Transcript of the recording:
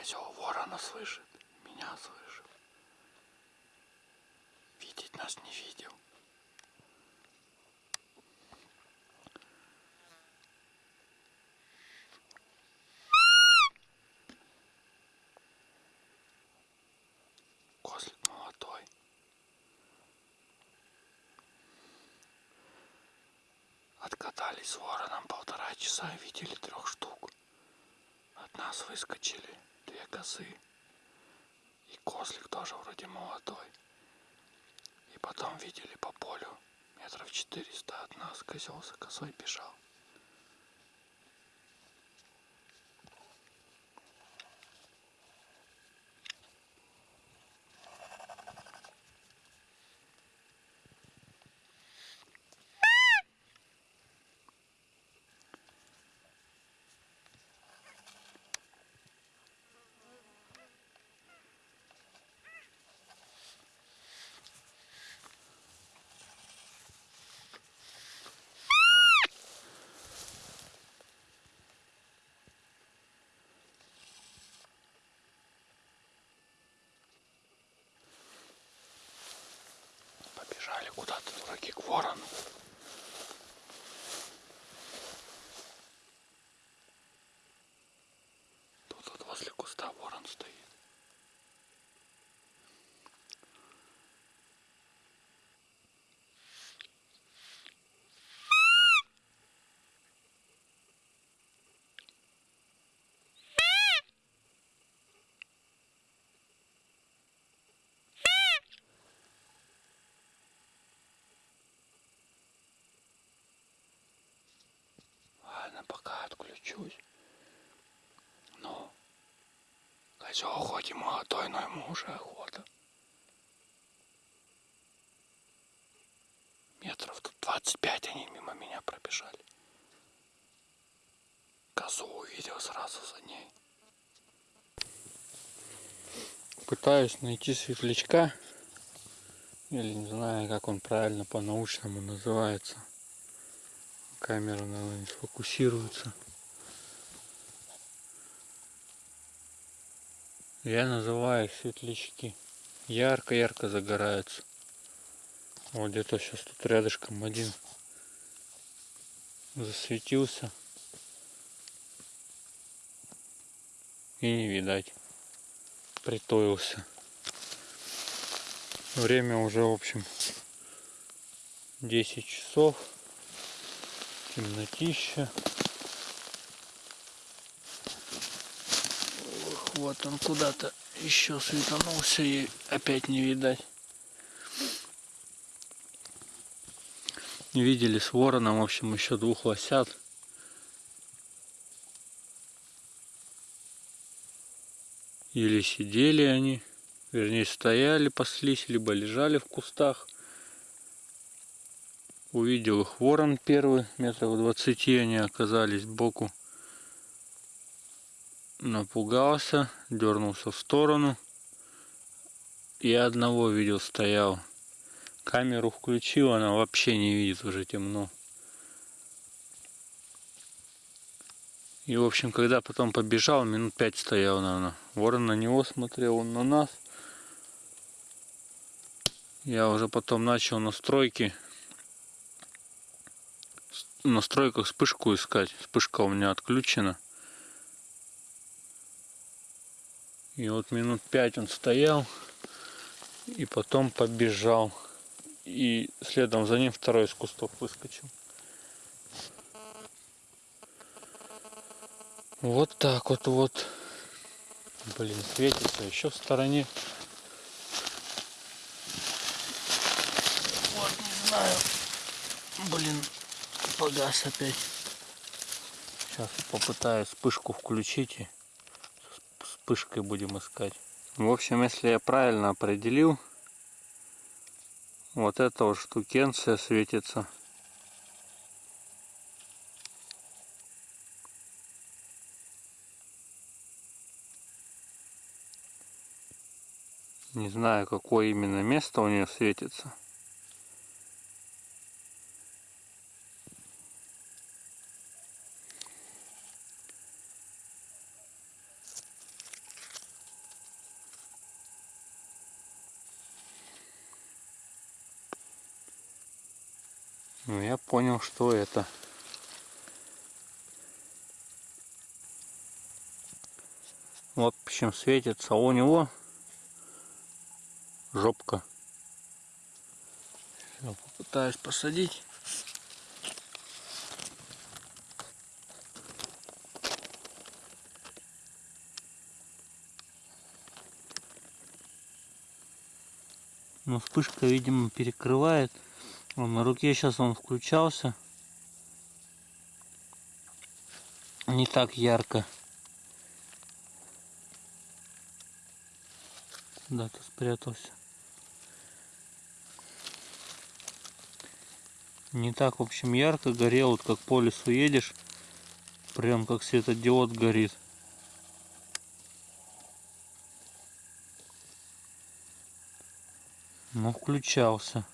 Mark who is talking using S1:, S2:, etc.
S1: Козел ворона слышит, меня слышит. Видеть нас не видел. Козлик молодой. Откатались с вороном полтора часа и видели трех штук. От нас выскочили две козы. И козлик тоже вроде молодой. И потом видели по полю метров четыреста от нас козел за козой бежал. Куда-то дураки к ворону. Тут вот возле куста ворон стоит. Ладно, отключусь. Ну, козел хоть и молодой, но ему уже охота. Метров тут 25 они мимо меня пробежали. Козу увидел сразу за ней. Пытаюсь найти светлячка. Или не знаю, как он правильно по-научному называется. Камера, наверное, не сфокусируется. Я называю их светлячки. Ярко-ярко загораются. Вот где-то сейчас тут рядышком один засветился. И не видать. Притоился. Время уже, в общем, 10 часов темнотища. Вот он куда-то еще светанулся и опять не видать. Видели с вороном, в общем, еще двух лосят. Или сидели они, вернее стояли, паслись, либо лежали в кустах. Увидел их ворон первый, метров двадцати они оказались сбоку. Напугался, дернулся в сторону. И одного видел, стоял. Камеру включил, она вообще не видит, уже темно. И, в общем, когда потом побежал, минут пять стоял, наверное. Ворон на него смотрел, он на нас. Я уже потом начал настройки. В настройках вспышку искать. Вспышка у меня отключена. И вот минут пять он стоял. И потом побежал. И следом за ним второй из кустов выскочил. Вот так вот вот. Блин, светится еще в стороне. Вот, не знаю. Блин, погас опять. Сейчас попытаюсь вспышку включить вспышкой будем искать. В общем, если я правильно определил, вот эта вот штукенция светится. Не знаю, какое именно место у нее светится. Ну, я понял, что это. Вот почему светится. У него жопка. Я попытаюсь посадить. Но вспышка, видимо, перекрывает. Он на руке сейчас он включался. Не так ярко. Куда-то спрятался. Не так, в общем, ярко горел, вот как по лесу едешь, прям как светодиод горит. Но включался.